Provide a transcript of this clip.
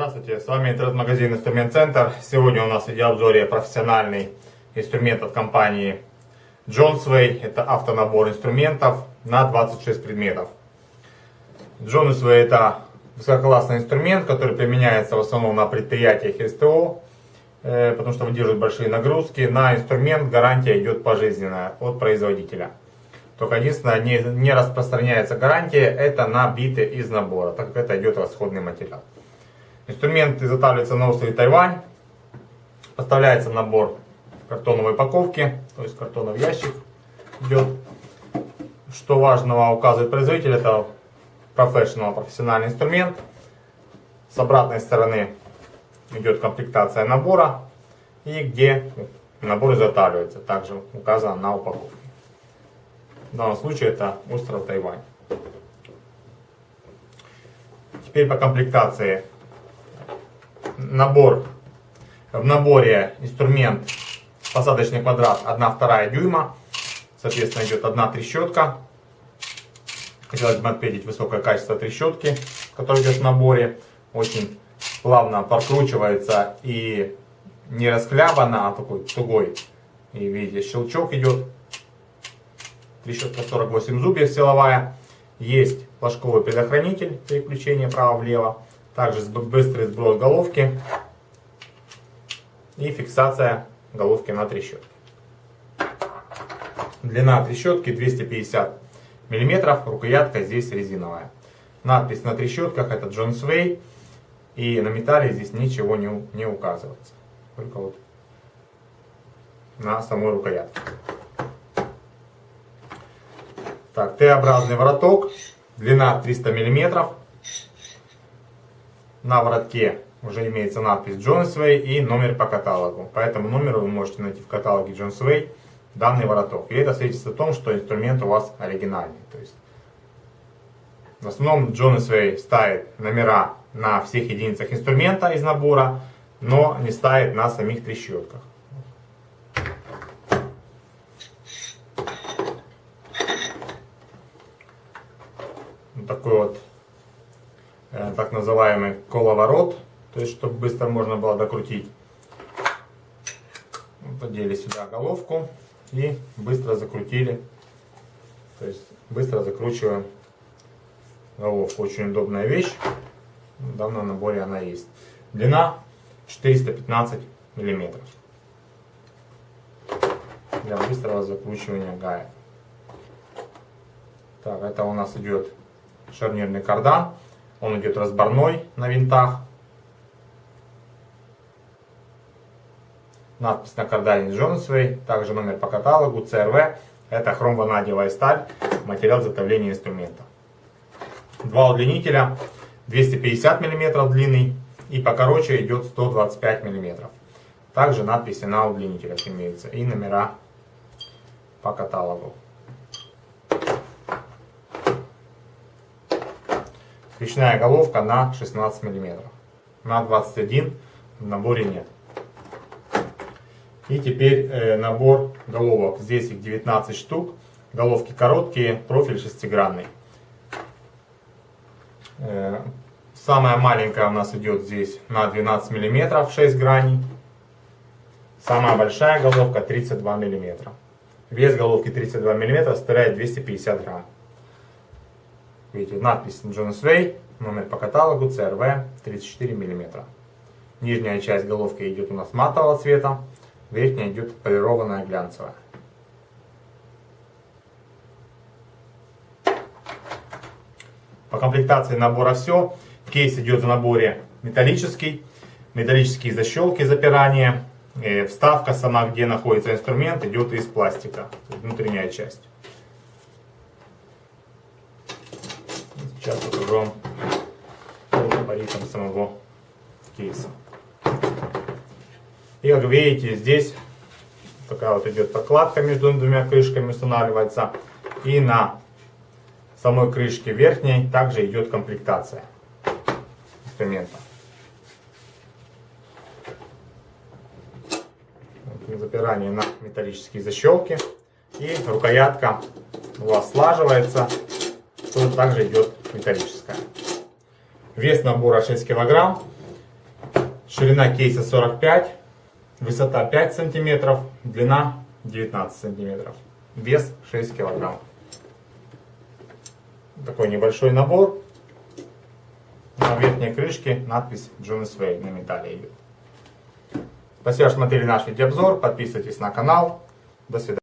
Здравствуйте, с вами интернет-магазин Инструмент Центр. Сегодня у нас в обзоре профессиональный инструмент от компании Johnsway. Это автонабор инструментов на 26 предметов. Johnsway это высококлассный инструмент, который применяется в основном на предприятиях СТО, э, потому что выдерживает большие нагрузки. На инструмент гарантия идет пожизненная от производителя. Только единственное, не распространяется гарантия, это на биты из набора, так как это идет расходный материал. Инструмент изготавливается на острове Тайвань. Поставляется набор картоновой упаковки, то есть картонов ящик идет. Что важного указывает производитель, это professional, профессиональный инструмент. С обратной стороны идет комплектация набора и где набор изготавливается, также указано на упаковке. В данном случае это остров Тайвань. Теперь по комплектации набор, в наборе инструмент посадочный квадрат 1-2 дюйма. Соответственно, идет одна трещотка. Хотелось бы отметить высокое качество трещотки, которая идет в наборе. Очень плавно прокручивается и не расхлябана, а такой тугой. И видите, щелчок идет. Трещотка 48 зубьев силовая. Есть флажковый предохранитель переключения право-влево. Также быстрый сброс головки и фиксация головки на трещотке. Длина трещотки 250 мм, рукоятка здесь резиновая. Надпись на трещотках это John Sway. И на металле здесь ничего не, не указывается. Только вот на самой рукоятке. Так, Т-образный вороток. Длина 300 мм. На воротке уже имеется надпись Johnsway и номер по каталогу. По этому номеру вы можете найти в каталоге Johnsway данный вороток. И это свидетельствует о том, что инструмент у вас оригинальный. То есть, в основном Johnsway ставит номера на всех единицах инструмента из набора, но не ставит на самих трещотках. Вот такой вот так называемый коловорот, то есть чтобы быстро можно было докрутить. Подели сюда головку и быстро закрутили. То есть быстро закручиваем головку. Очень удобная вещь. В данном наборе она есть. Длина 415 миллиметров. Для быстрого закручивания гаек. Так, это у нас идет шарнирный кардан. Он идет разборной на винтах. Надпись на кардане Джонсвей. Также номер по каталогу CRV. Это хромванадиевая сталь. Материал изготовления инструмента. Два удлинителя. 250 мм длинный. И покороче идет 125 мм. Также надписи на удлинителях имеются. И номера по каталогу. Речная головка на 16 мм. На 21 в наборе нет. И теперь э, набор головок. Здесь их 19 штук. Головки короткие, профиль шестигранный. Э, самая маленькая у нас идет здесь на 12 мм, 6 граней. Самая большая головка 32 мм. Вес головки 32 мм составляет 250 грамм. Видите, надпись Jonas Way, номер по каталогу CRV 34 мм. Нижняя часть головки идет у нас матового цвета, верхняя идет полированная глянцевая. По комплектации набора все. Кейс идет в наборе металлический, металлические защелки запирания. И вставка сама, где находится инструмент, идет из пластика, внутренняя часть. Сейчас покажу вам габаритом самого кейса. И как видите, здесь такая вот идет прокладка между двумя крышками устанавливается. И на самой крышке верхней также идет комплектация инструмента. Запирание на металлические защелки. И рукоятка у вас слаживается. Тут также идет металлическая. Вес набора 6 килограмм. Ширина кейса 45, высота 5 сантиметров, длина 19 сантиметров, вес 6 килограмм. Такой небольшой набор. На верхней крышке надпись Jonas Way на металле идет. Спасибо, что смотрели наш видеообзор. Подписывайтесь на канал. До свидания.